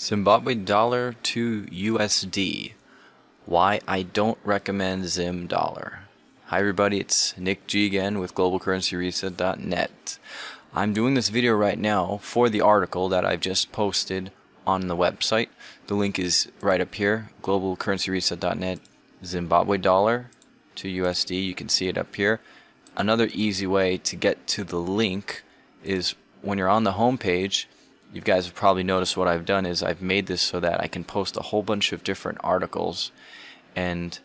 Zimbabwe dollar to USD. Why I don't recommend Zim dollar. Hi everybody, it's Nick G again with globalcurrencyreset.net. I'm doing this video right now for the article that I've just posted on the website. The link is right up here, globalcurrencyreset.net, Zimbabwe dollar to USD. You can see it up here. Another easy way to get to the link is when you're on the home page, you guys have probably noticed what I've done is I've made this so that I can post a whole bunch of different articles and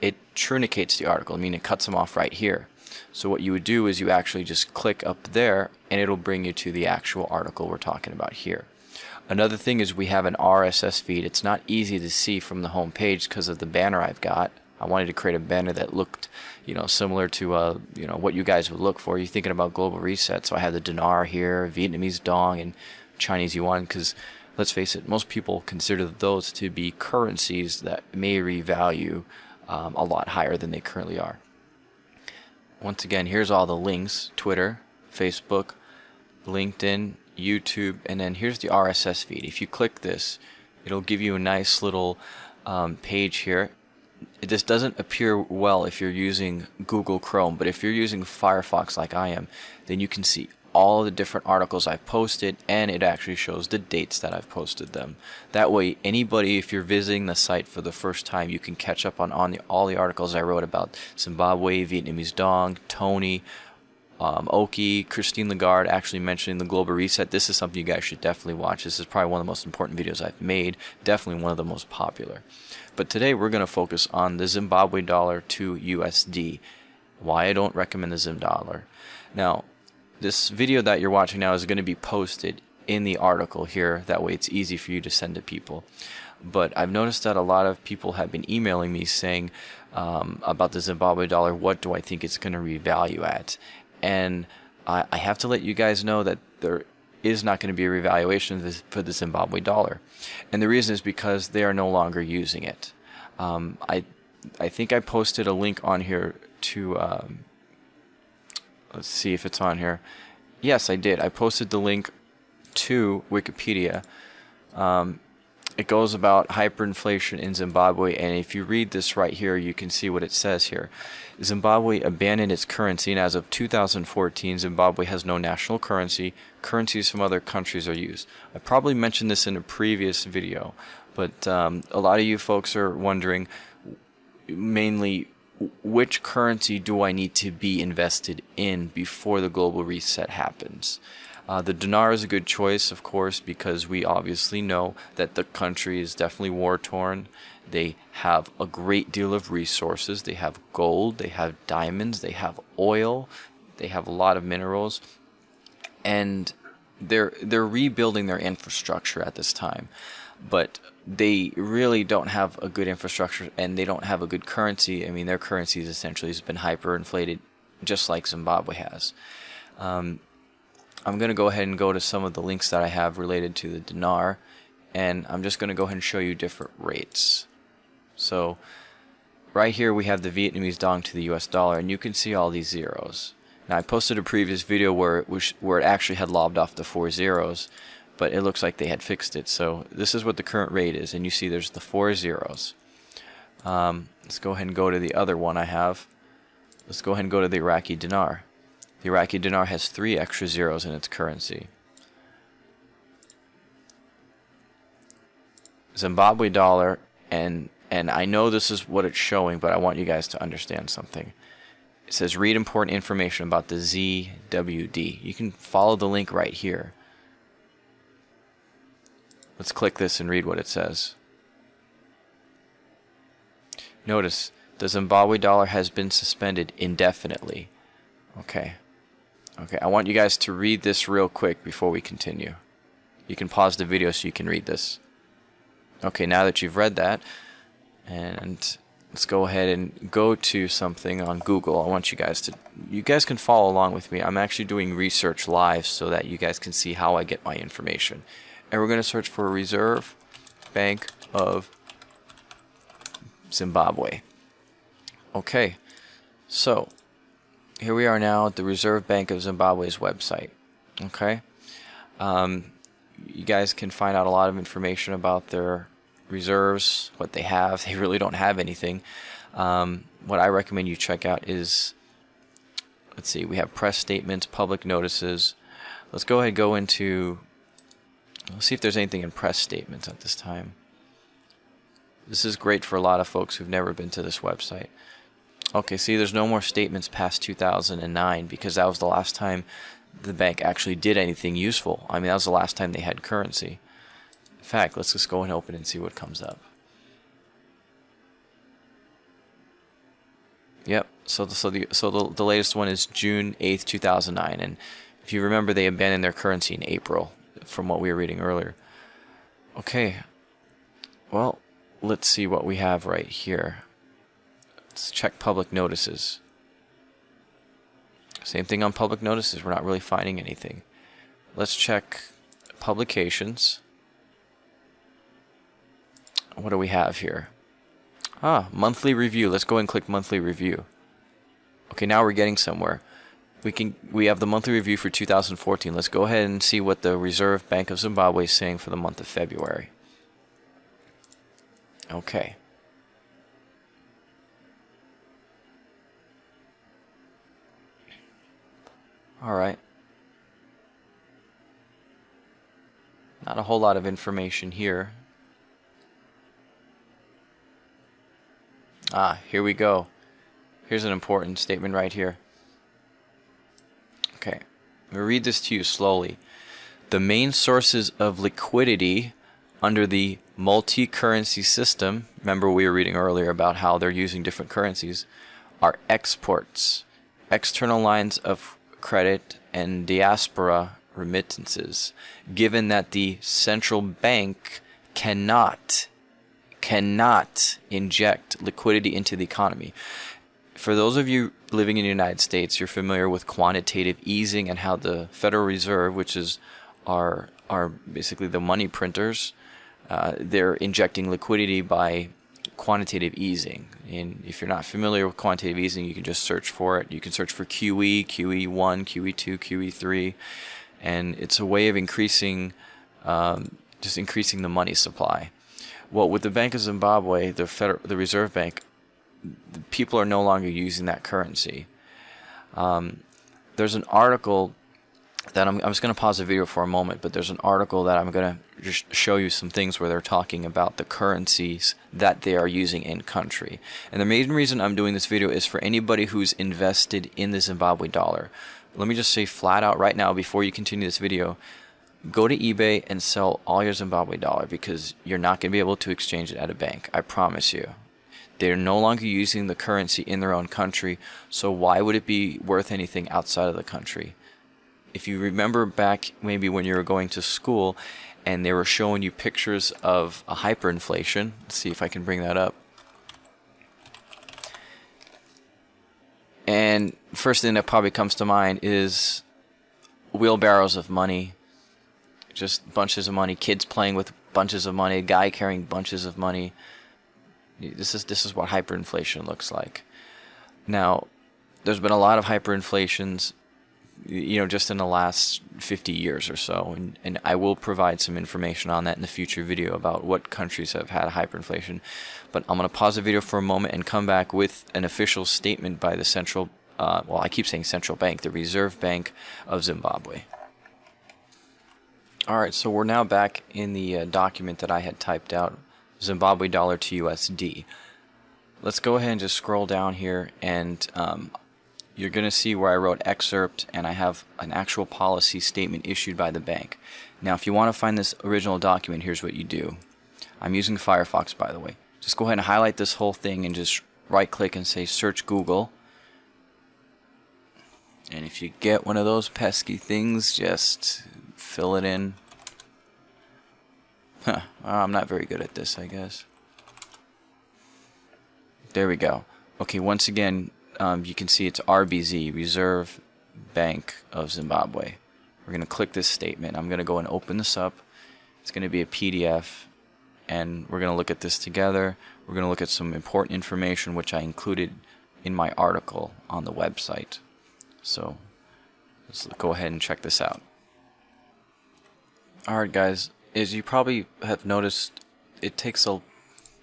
it truncates the article, I mean it cuts them off right here. So what you would do is you actually just click up there and it'll bring you to the actual article we're talking about here. Another thing is we have an RSS feed. It's not easy to see from the home page because of the banner I've got. I wanted to create a banner that looked, you know, similar to, uh, you know, what you guys would look for. You're thinking about global reset, so I have the dinar here, Vietnamese dong, and Chinese yuan because let's face it, most people consider those to be currencies that may revalue um, a lot higher than they currently are. Once again, here's all the links, Twitter, Facebook, LinkedIn, YouTube, and then here's the RSS feed. If you click this, it'll give you a nice little um, page here. This doesn't appear well if you're using Google Chrome, but if you're using Firefox like I am, then you can see all the different articles I've posted and it actually shows the dates that I've posted them. That way anybody if you're visiting the site for the first time you can catch up on, on the, all the articles I wrote about Zimbabwe, Vietnamese Dong, Tony, um, Oki, Christine Lagarde actually mentioning the global reset. This is something you guys should definitely watch. This is probably one of the most important videos I've made. Definitely one of the most popular. But today we're going to focus on the Zimbabwe dollar to USD. Why I don't recommend the Zim dollar. Now, this video that you're watching now is going to be posted in the article here. That way it's easy for you to send to people. But I've noticed that a lot of people have been emailing me saying um, about the Zimbabwe dollar, what do I think it's going to revalue at? And I, I have to let you guys know that there is not going to be a revaluation for the Zimbabwe dollar. And the reason is because they are no longer using it. Um, I, I think I posted a link on here to um, Let's see if it's on here. Yes, I did. I posted the link to Wikipedia. Um, it goes about hyperinflation in Zimbabwe, and if you read this right here, you can see what it says here. Zimbabwe abandoned its currency, and as of 2014, Zimbabwe has no national currency. Currencies from other countries are used. I probably mentioned this in a previous video, but um, a lot of you folks are wondering mainly which currency do I need to be invested in before the global reset happens? Uh, the dinar is a good choice, of course, because we obviously know that the country is definitely war torn. They have a great deal of resources. They have gold, they have diamonds, they have oil, they have a lot of minerals, and they're they're rebuilding their infrastructure at this time. But they really don't have a good infrastructure and they don't have a good currency. I mean, their currency is essentially has been hyperinflated, just like Zimbabwe has. Um, I'm going to go ahead and go to some of the links that I have related to the dinar, and I'm just going to go ahead and show you different rates. So, right here we have the Vietnamese dong to the US dollar, and you can see all these zeros. Now, I posted a previous video where it, was, where it actually had lobbed off the four zeros, but it looks like they had fixed it. So this is what the current rate is, and you see there's the four zeros. Um, let's go ahead and go to the other one I have. Let's go ahead and go to the Iraqi dinar. The Iraqi dinar has three extra zeros in its currency. Zimbabwe dollar, and and I know this is what it's showing, but I want you guys to understand something. It says read important information about the ZWD. You can follow the link right here. Let's click this and read what it says. Notice, the Zimbabwe dollar has been suspended indefinitely. Okay. Okay, I want you guys to read this real quick before we continue. You can pause the video so you can read this. Okay, now that you've read that, and let's go ahead and go to something on Google. I want you guys to, you guys can follow along with me. I'm actually doing research live so that you guys can see how I get my information and we're going to search for Reserve Bank of Zimbabwe. Okay, so here we are now at the Reserve Bank of Zimbabwe's website. Okay, um, you guys can find out a lot of information about their reserves, what they have. They really don't have anything. Um, what I recommend you check out is, let's see, we have press statements, public notices. Let's go ahead and go into, let's see if there's anything in press statements at this time. This is great for a lot of folks who've never been to this website. Okay, see, there's no more statements past 2009 because that was the last time the bank actually did anything useful. I mean, that was the last time they had currency. In fact, let's just go and open and see what comes up. Yep. So the so the so the, the latest one is June 8th, 2009, and if you remember, they abandoned their currency in April, from what we were reading earlier. Okay. Well, let's see what we have right here. Let's check public notices. Same thing on public notices. We're not really finding anything. Let's check publications. What do we have here? Ah, monthly review. Let's go and click monthly review. Okay, now we're getting somewhere. We can we have the monthly review for 2014. Let's go ahead and see what the Reserve Bank of Zimbabwe is saying for the month of February. Okay. All right. Not a whole lot of information here. Ah, here we go. Here's an important statement right here. Okay, I'm going to read this to you slowly. The main sources of liquidity under the multi-currency system, remember we were reading earlier about how they're using different currencies, are exports, external lines of credit, and diaspora remittances, given that the central bank cannot cannot inject liquidity into the economy. For those of you living in the United States, you're familiar with quantitative easing and how the Federal Reserve, which is our are basically the money printers, uh, they're injecting liquidity by quantitative easing. And if you're not familiar with quantitative easing, you can just search for it. You can search for QE, QE1, QE2, QE3, and it's a way of increasing, um, just increasing the money supply. Well, with the Bank of Zimbabwe, the Federal, the Reserve Bank, people are no longer using that currency. Um, there's an article that I'm, I'm just going to pause the video for a moment, but there's an article that I'm going to just show you some things where they're talking about the currencies that they are using in country. And the main reason I'm doing this video is for anybody who's invested in the Zimbabwe dollar. Let me just say flat out right now before you continue this video, go to eBay and sell all your Zimbabwe dollar because you're not going to be able to exchange it at a bank. I promise you. They're no longer using the currency in their own country, so why would it be worth anything outside of the country? If you remember back maybe when you were going to school and they were showing you pictures of a hyperinflation, let's see if I can bring that up. And first thing that probably comes to mind is wheelbarrows of money just bunches of money, kids playing with bunches of money, a guy carrying bunches of money. This is this is what hyperinflation looks like. Now, there's been a lot of hyperinflations, you know, just in the last 50 years or so, and, and I will provide some information on that in the future video about what countries have had hyperinflation. But I'm going to pause the video for a moment and come back with an official statement by the central, uh, well, I keep saying central bank, the Reserve Bank of Zimbabwe. Alright, so we're now back in the uh, document that I had typed out, Zimbabwe dollar to USD. Let's go ahead and just scroll down here and um, you're going to see where I wrote excerpt and I have an actual policy statement issued by the bank. Now if you want to find this original document, here's what you do. I'm using Firefox by the way. Just go ahead and highlight this whole thing and just right click and say search Google. And if you get one of those pesky things, just fill it in. I'm not very good at this, I guess. There we go. Okay, once again, um, you can see it's RBZ, Reserve Bank of Zimbabwe. We're going to click this statement. I'm going to go and open this up. It's going to be a PDF, and we're going to look at this together. We're going to look at some important information which I included in my article on the website. So let's go ahead and check this out. Alright guys, as you probably have noticed, it takes a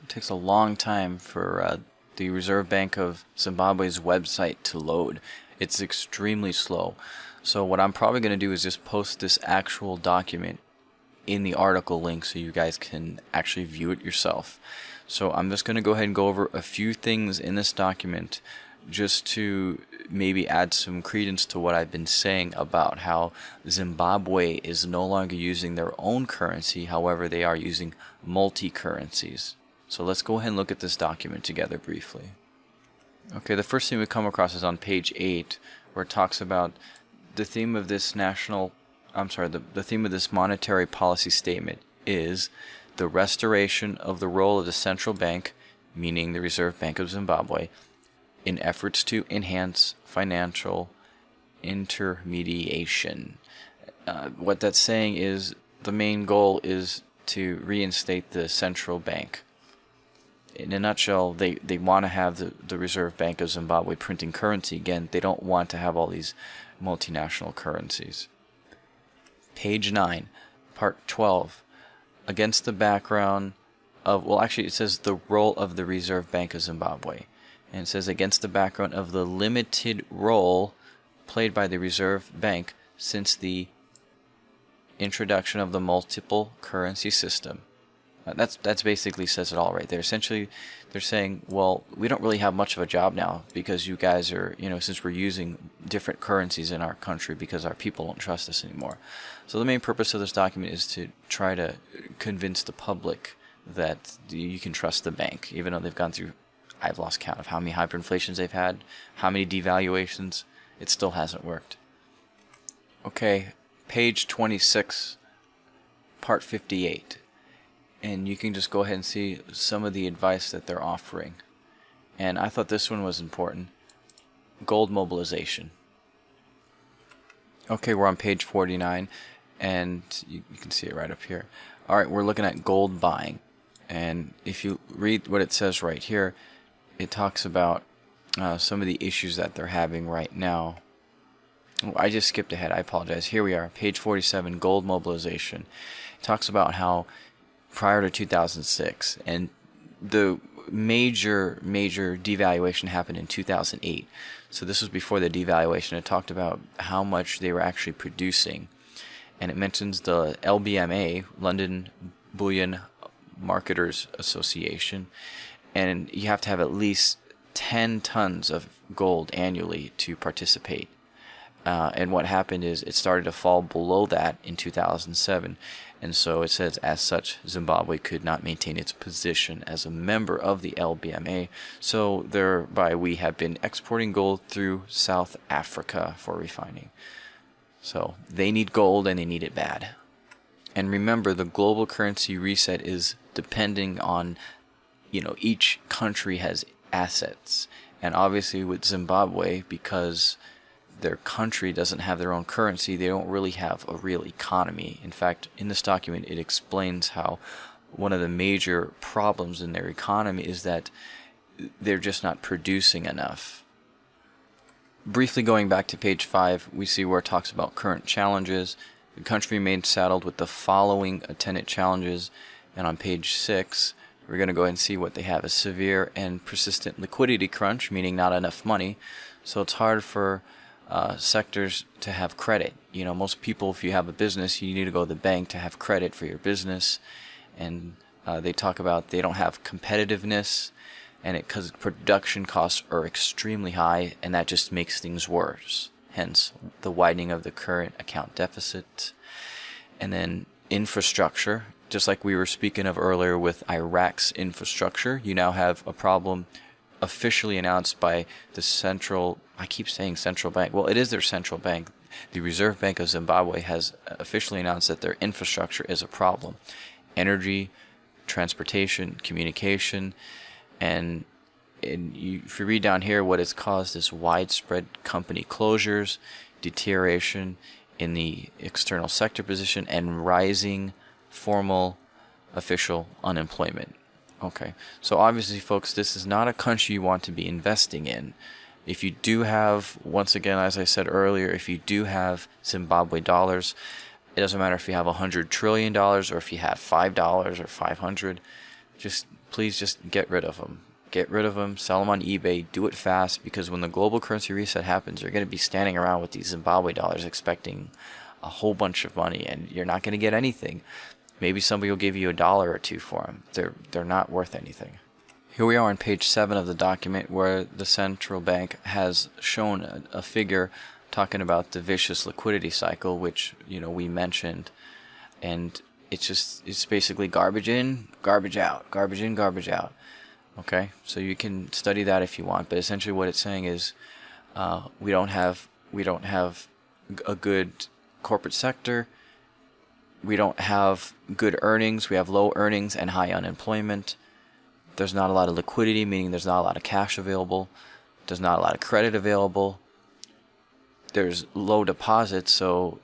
it takes a long time for uh, the Reserve Bank of Zimbabwe's website to load. It's extremely slow. So what I'm probably going to do is just post this actual document in the article link so you guys can actually view it yourself. So I'm just going to go ahead and go over a few things in this document just to maybe add some credence to what I've been saying about how Zimbabwe is no longer using their own currency, however they are using multi-currencies. So let's go ahead and look at this document together briefly. Okay, the first thing we come across is on page 8, where it talks about the theme of this national, I'm sorry, the, the theme of this monetary policy statement is the restoration of the role of the central bank, meaning the Reserve Bank of Zimbabwe, in efforts to enhance financial intermediation. Uh, what that's saying is the main goal is to reinstate the central bank. In a nutshell, they, they want to have the, the Reserve Bank of Zimbabwe printing currency again. They don't want to have all these multinational currencies. Page 9, Part 12. Against the background of, well, actually, it says the role of the Reserve Bank of Zimbabwe. And it says against the background of the limited role played by the Reserve Bank since the introduction of the multiple currency system. Uh, that's that's basically says it all right there. Essentially, they're saying, well, we don't really have much of a job now because you guys are, you know, since we're using different currencies in our country because our people don't trust us anymore. So the main purpose of this document is to try to convince the public that you can trust the bank, even though they've gone through, I've lost count of how many hyperinflations they've had, how many devaluations. It still hasn't worked. Okay, page 26, part 58 and you can just go ahead and see some of the advice that they're offering. And I thought this one was important. Gold mobilization. Okay, we're on page 49, and you, you can see it right up here. Alright, we're looking at gold buying. And if you read what it says right here, it talks about uh, some of the issues that they're having right now. Oh, I just skipped ahead. I apologize. Here we are, page 47, gold mobilization. It talks about how prior to 2006, and the major major devaluation happened in 2008. So this was before the devaluation. It talked about how much they were actually producing, and it mentions the LBMA, London Bullion Marketers Association, and you have to have at least 10 tons of gold annually to participate. Uh, and what happened is it started to fall below that in 2007. And so it says, as such, Zimbabwe could not maintain its position as a member of the LBMA. So thereby we have been exporting gold through South Africa for refining. So they need gold and they need it bad. And remember, the global currency reset is depending on, you know, each country has assets. And obviously with Zimbabwe, because their country doesn't have their own currency, they don't really have a real economy. In fact, in this document, it explains how one of the major problems in their economy is that they're just not producing enough. Briefly going back to page 5, we see where it talks about current challenges. The country remains saddled with the following attendant challenges, and on page 6, we're going to go ahead and see what they have a severe and persistent liquidity crunch, meaning not enough money. So it's hard for uh, sectors to have credit. You know, most people, if you have a business, you need to go to the bank to have credit for your business. And uh, they talk about they don't have competitiveness, and it because production costs are extremely high, and that just makes things worse. Hence, the widening of the current account deficit. And then infrastructure, just like we were speaking of earlier with Iraq's infrastructure, you now have a problem officially announced by the central, I keep saying central bank, well, it is their central bank. The Reserve Bank of Zimbabwe has officially announced that their infrastructure is a problem. Energy, transportation, communication, and and you, if you read down here, what it's caused is widespread company closures, deterioration in the external sector position, and rising formal official unemployment. Okay, so obviously, folks, this is not a country you want to be investing in. If you do have, once again, as I said earlier, if you do have Zimbabwe dollars, It doesn't matter if you have a hundred trillion dollars or if you have five dollars or five hundred. Just please just get rid of them. Get rid of them. Sell them on eBay. Do it fast because when the global currency reset happens, you're going to be standing around with these Zimbabwe dollars expecting a whole bunch of money, and you're not going to get anything. Maybe somebody will give you a dollar or two for them. They're they're not worth anything. Here we are on page 7 of the document where the central bank has shown a, a, figure talking about the vicious liquidity cycle which you know we mentioned and it's just it's basically garbage in garbage out garbage in garbage out okay so you can study that if you want but essentially what it's saying is uh, we don't have we don't have a good corporate sector we don't have good earnings we have low earnings and high unemployment there's not a lot of liquidity, meaning there's not a lot of cash available. There's not a lot of credit available. There's low deposits, so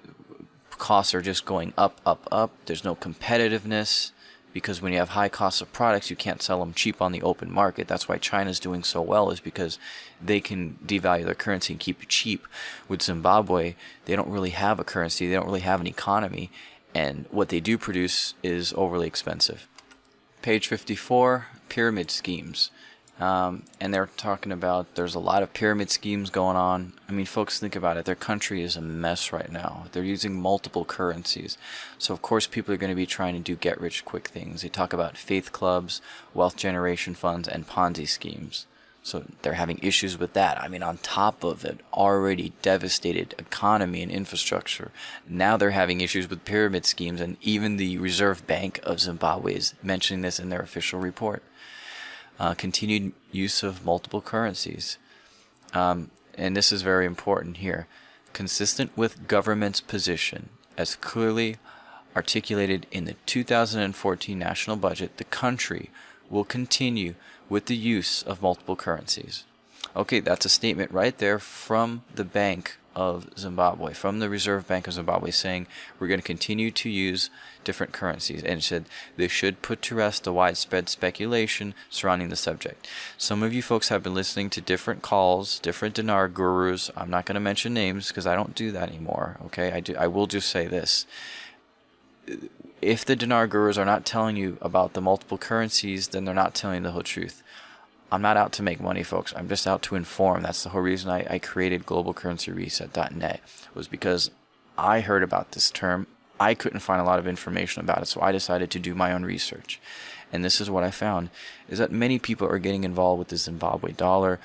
costs are just going up, up, up. There's no competitiveness because when you have high costs of products, you can't sell them cheap on the open market. That's why China's doing so well is because they can devalue their currency and keep it cheap. With Zimbabwe, they don't really have a currency. They don't really have an economy. And what they do produce is overly expensive. Page 54, pyramid schemes. Um, and they're talking about there's a lot of pyramid schemes going on. I mean, folks, think about it. Their country is a mess right now. They're using multiple currencies. So, of course, people are going to be trying to do get rich quick things. They talk about faith clubs, wealth generation funds, and Ponzi schemes. So they're having issues with that. I mean, on top of an already devastated economy and infrastructure, now they're having issues with pyramid schemes, and even the Reserve Bank of Zimbabwe is mentioning this in their official report. Uh, continued use of multiple currencies. Um, and this is very important here. Consistent with government's position, as clearly articulated in the 2014 national budget, the country will continue with the use of multiple currencies. Okay, that's a statement right there from the Bank of Zimbabwe, from the Reserve Bank of Zimbabwe, saying we're going to continue to use different currencies. And it said they should put to rest the widespread speculation surrounding the subject. Some of you folks have been listening to different calls, different dinar gurus. I'm not going to mention names because I don't do that anymore. Okay, I do. I will just say this if the dinar gurus are not telling you about the multiple currencies, then they're not telling the whole truth. I'm not out to make money, folks. I'm just out to inform. That's the whole reason I, I created globalcurrencyreset.net was because I heard about this term. I couldn't find a lot of information about it, so I decided to do my own research. And this is what I found, is that many people are getting involved with the Zimbabwe dollar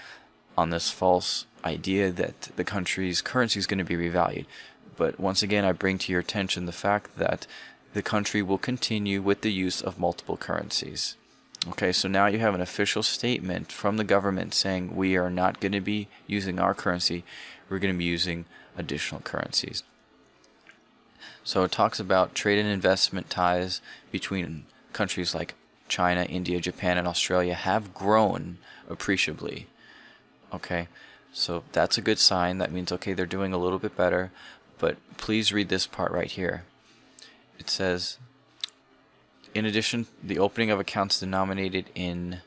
on this false idea that the country's currency is going to be revalued. But once again, I bring to your attention the fact that the country will continue with the use of multiple currencies. Okay, so now you have an official statement from the government saying we are not going to be using our currency, we're going to be using additional currencies. So it talks about trade and investment ties between countries like China, India, Japan, and Australia have grown appreciably. Okay, so that's a good sign. That means, okay, they're doing a little bit better. But please read this part right here it says, in addition, the opening of accounts denominated in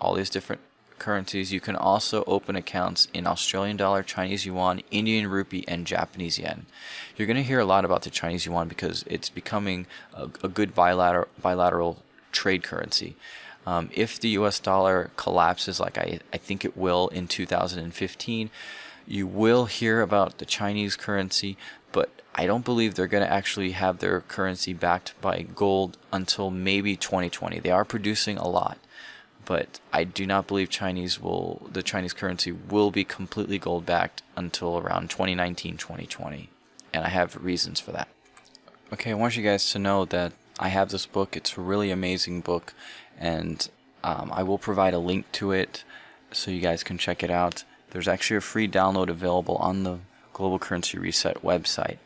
all these different currencies, you can also open accounts in Australian dollar, Chinese yuan, Indian rupee, and Japanese yen. You're going to hear a lot about the Chinese yuan because it's becoming a, a good bilateral, bilateral trade currency. Um, if the US dollar collapses, like I, I think it will in 2015, you will hear about the Chinese currency, but I don't believe they're going to actually have their currency backed by gold until maybe 2020. They are producing a lot, but I do not believe Chinese will the Chinese currency will be completely gold backed until around 2019, 2020. And I have reasons for that. Okay, I want you guys to know that I have this book. It's a really amazing book, and um, I will provide a link to it so you guys can check it out. There's actually a free download available on the Global Currency Reset website.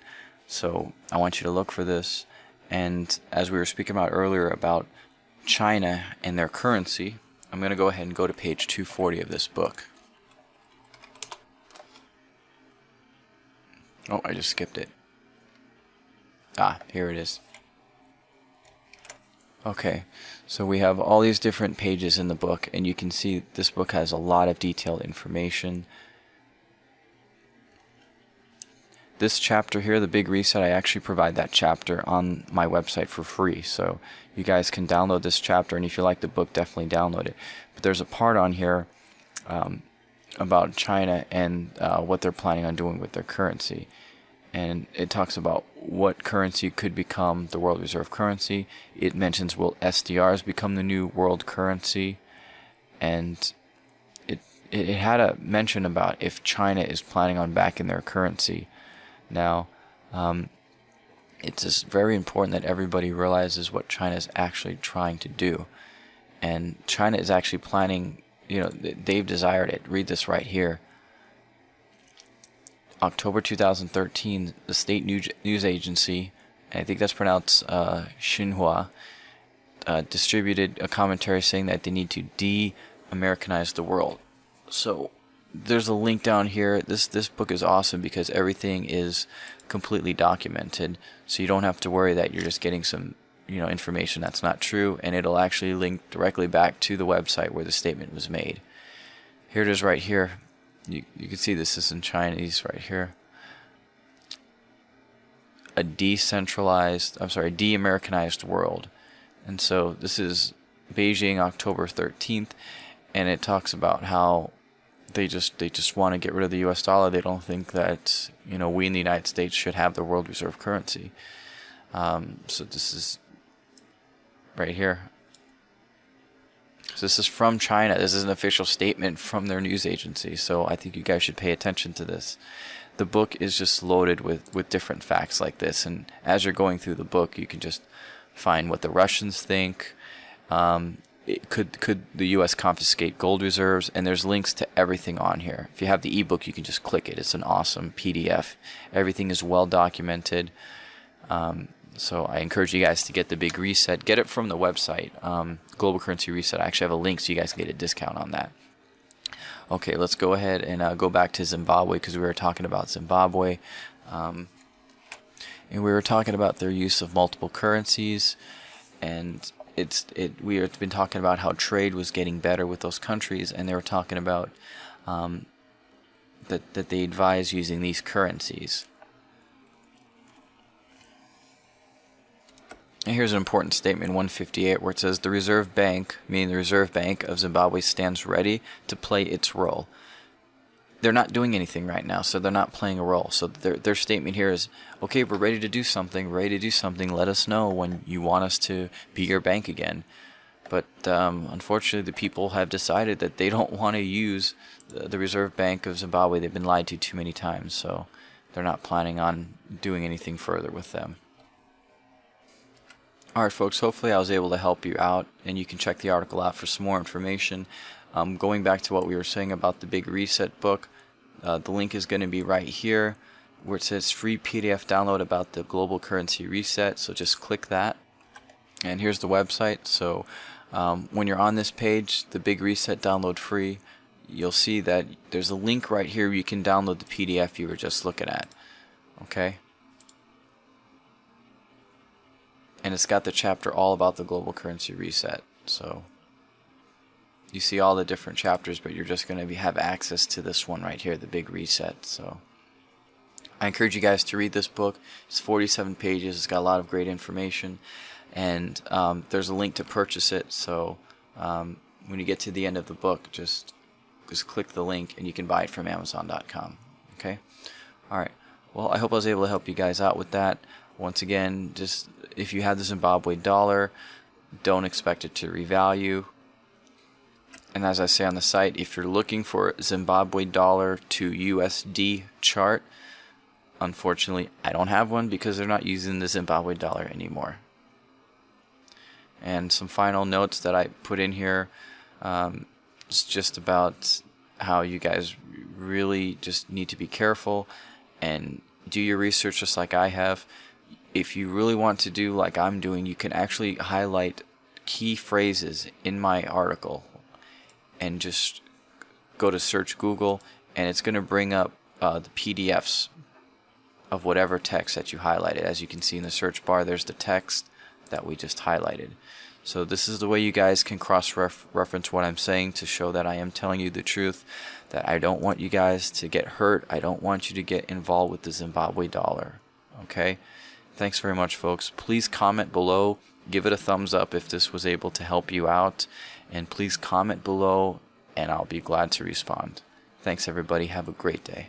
So I want you to look for this. And as we were speaking about earlier about China and their currency, I'm going to go ahead and go to page 240 of this book. Oh, I just skipped it. Ah, here it is. Okay, so we have all these different pages in the book, and you can see this book has a lot of detailed information. This chapter here, the big reset, I actually provide that chapter on my website for free. So you guys can download this chapter, and if you like the book, definitely download it. But there's a part on here um, about China and uh, what they're planning on doing with their currency. And it talks about what currency could become the world reserve currency. It mentions will SDRs become the new world currency, and it it had a mention about if China is planning on backing their currency. Now, um, it's just very important that everybody realizes what China is actually trying to do, and China is actually planning. You know, they've desired it. Read this right here. October 2013, the state news, agency, I think that's pronounced uh, Xinhua, uh, distributed a commentary saying that they need to de-Americanize the world. So there's a link down here. This this book is awesome because everything is completely documented, so you don't have to worry that you're just getting some you know information that's not true, and it'll actually link directly back to the website where the statement was made. Here it is right here. You you can see this is in Chinese right here. A decentralized, I'm sorry, de-Americanized world, and so this is Beijing, October 13th, and it talks about how they just they just want to get rid of the U.S. dollar. They don't think that you know we in the United States should have the world reserve currency. Um, so this is right here. So this is from China. This is an official statement from their news agency. So I think you guys should pay attention to this. The book is just loaded with with different facts like this, and as you're going through the book, you can just find what the Russians think. Um, could could the U.S. confiscate gold reserves? And there's links to everything on here. If you have the ebook, you can just click it. It's an awesome PDF. Everything is well documented. Um, so I encourage you guys to get the big reset. Get it from the website, um, Global Currency Reset. I actually have a link so you guys can get a discount on that. Okay, let's go ahead and uh, go back to Zimbabwe because we were talking about Zimbabwe. Um, and we were talking about their use of multiple currencies and it's it we have been talking about how trade was getting better with those countries, and they were talking about um, that that they advise using these currencies. And here's an important statement 158 where it says the Reserve Bank, meaning the Reserve Bank of Zimbabwe, stands ready to play its role they're not doing anything right now, so they're not playing a role. So their their statement here is, okay, we're ready to do something, ready to do something. Let us know when you want us to be your bank again. But um, unfortunately, the people have decided that they don't want to use the, Reserve Bank of Zimbabwe. They've been lied to too many times, so they're not planning on doing anything further with them. Alright folks, hopefully I was able to help you out and you can check the article out for some more information. Um, going back to what we were saying about the Big Reset book, uh, the link is going to be right here where it says free PDF download about the global currency reset. So just click that. And here's the website. So um, when you're on this page, the big reset download free, you'll see that there's a link right here where you can download the PDF you were just looking at. Okay. And it's got the chapter all about the global currency reset. So you see all the different chapters, but you're just going to have access to this one right here, the big reset. So I encourage you guys to read this book. It's 47 pages. It's got a lot of great information, and um, there's a link to purchase it. So um, when you get to the end of the book, just just click the link and you can buy it from Amazon.com. Okay. All right. Well, I hope I was able to help you guys out with that. Once again, just if you have the Zimbabwe dollar, don't expect it to revalue. And as I say on the site, if you're looking for Zimbabwe dollar to USD chart, unfortunately, I don't have one because they're not using the Zimbabwe dollar anymore. And some final notes that I put in here um, is just about how you guys really just need to be careful and do your research just like I have. If you really want to do like I'm doing, you can actually highlight key phrases in my article and just go to search Google and it's going to bring up uh, the PDFs of whatever text that you highlighted. As you can see in the search bar, there's the text that we just highlighted. So this is the way you guys can cross-reference what I'm saying to show that I am telling you the truth, that I don't want you guys to get hurt. I don't want you to get involved with the Zimbabwe dollar. Okay? Thanks very much, folks. Please comment below. Give it a thumbs up if this was able to help you out. And please comment below, and I'll be glad to respond. Thanks, everybody. Have a great day.